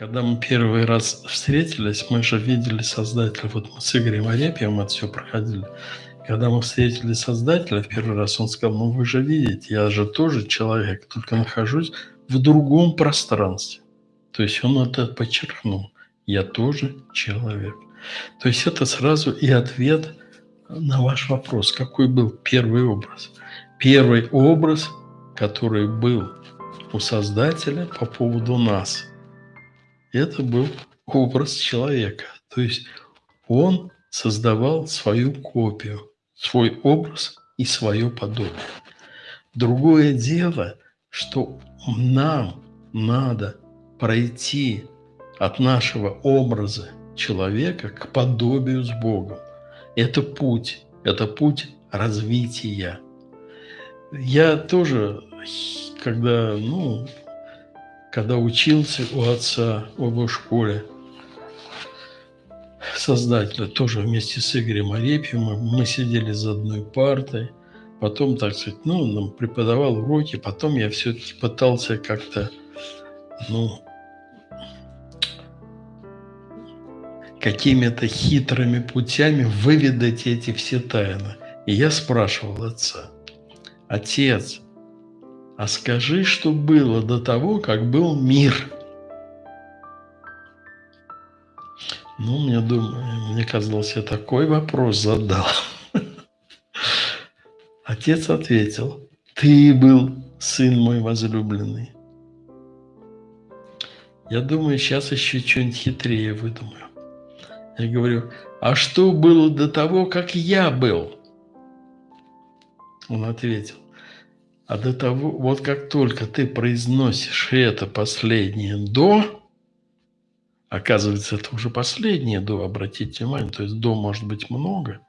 Когда мы первый раз встретились, мы же видели Создателя. Вот мы с Игорем Арепьевым это все проходили. Когда мы встретили Создателя первый раз, он сказал, ну вы же видите, я же тоже человек, только нахожусь в другом пространстве. То есть он это подчеркнул. Я тоже человек. То есть это сразу и ответ на ваш вопрос, какой был первый образ. Первый образ, который был у Создателя по поводу нас, это был образ человека. То есть он создавал свою копию, свой образ и свое подобие. Другое дело, что нам надо пройти от нашего образа человека к подобию с Богом. Это путь, это путь развития. Я тоже, когда, ну, когда учился у отца в его школе, создателя, тоже вместе с Игорем Арепьевым, мы сидели за одной партой, потом, так сказать, ну, нам преподавал уроки, потом я все-таки пытался как-то, ну, какими-то хитрыми путями выведать эти все тайны. И я спрашивал отца, отец, а скажи, что было до того, как был мир. Ну, мне, думаю, мне казалось, я такой вопрос задал. Отец ответил, ты был сын мой возлюбленный. Я думаю, сейчас еще что-нибудь хитрее выдумаю. Я говорю, а что было до того, как я был? Он ответил, а до того, вот как только ты произносишь это последнее «до», оказывается, это уже последнее «до», обратите внимание, то есть «до» может быть много,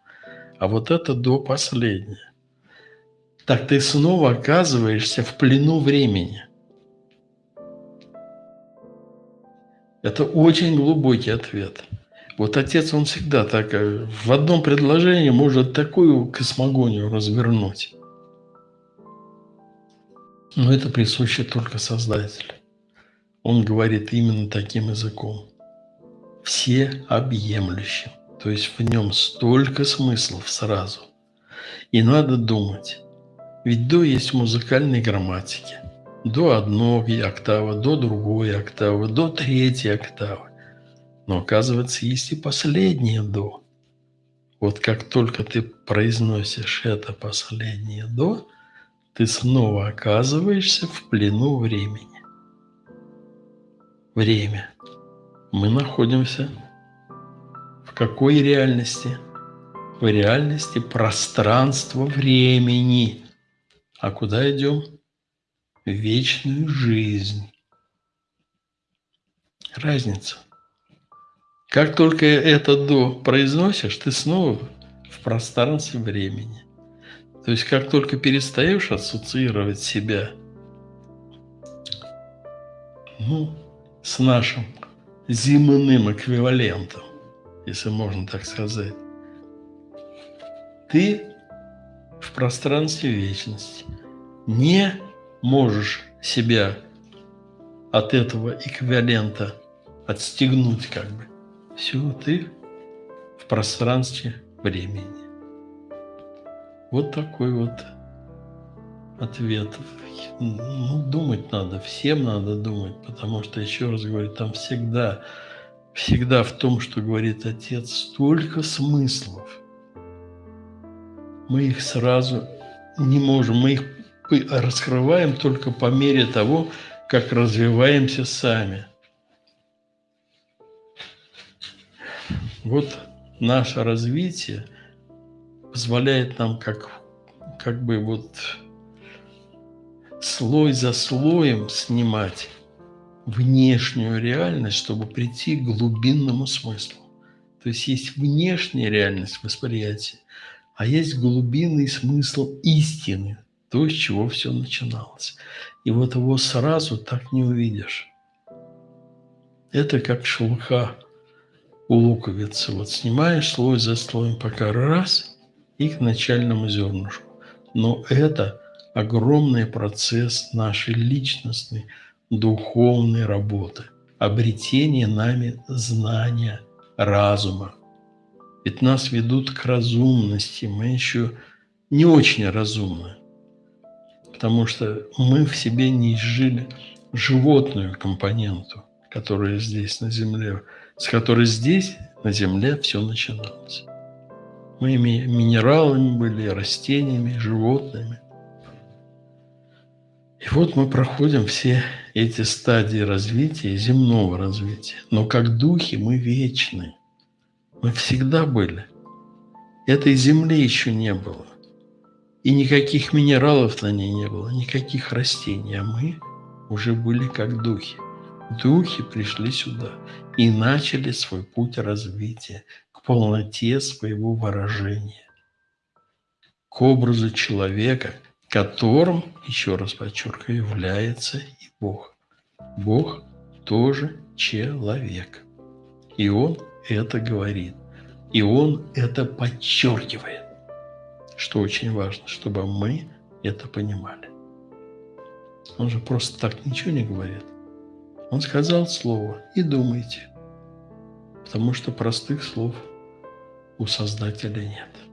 а вот это «до» последнее. Так ты снова оказываешься в плену времени. Это очень глубокий ответ – вот отец, он всегда так, э, в одном предложении может такую космогонию развернуть. Но это присуще только Создателю. Он говорит именно таким языком. Все объемлющим. То есть в нем столько смыслов сразу. И надо думать. Ведь до есть в музыкальной грамматике. До одной октавы, до другой октавы, до третьей октавы. Но оказывается, есть и последнее «до». Вот как только ты произносишь это последнее «до», ты снова оказываешься в плену времени. Время. Мы находимся в какой реальности? В реальности пространства времени. А куда идем? В вечную жизнь. Разница – как только это «до» произносишь, ты снова в пространстве времени. То есть, как только перестаешь ассоциировать себя ну, с нашим земным эквивалентом, если можно так сказать, ты в пространстве вечности не можешь себя от этого эквивалента отстегнуть как бы. Все, ты в пространстве времени. Вот такой вот ответ. Ну, думать надо, всем надо думать, потому что, еще раз говорю, там всегда, всегда в том, что говорит Отец, столько смыслов. Мы их сразу не можем, мы их раскрываем только по мере того, как развиваемся сами – Вот наше развитие позволяет нам как, как бы вот слой за слоем снимать внешнюю реальность, чтобы прийти к глубинному смыслу. То есть есть внешняя реальность восприятия, а есть глубинный смысл истины, то, с чего все начиналось. И вот его сразу так не увидишь. Это как шелуха у луковицы. Вот снимаешь слой за слоем, пока раз, и к начальному зернышку. Но это огромный процесс нашей личностной, духовной работы. обретение нами знания, разума. Ведь нас ведут к разумности, мы еще не очень разумны, потому что мы в себе не изжили животную компоненту, которая здесь на Земле, с которой здесь на Земле все начиналось. Мы минералами были, растениями, животными. И вот мы проходим все эти стадии развития, земного развития. Но как духи мы вечны. Мы всегда были. Этой земли еще не было. И никаких минералов на ней не было, никаких растений. А мы уже были как духи. Духи пришли сюда и начали свой путь развития к полноте своего выражения, к образу человека – которым, еще раз подчеркиваю, является и Бог. Бог тоже человек. И Он это говорит. И Он это подчеркивает. Что очень важно, чтобы мы это понимали. Он же просто так ничего не говорит. Он сказал слово и думайте. Потому что простых слов у Создателя нет.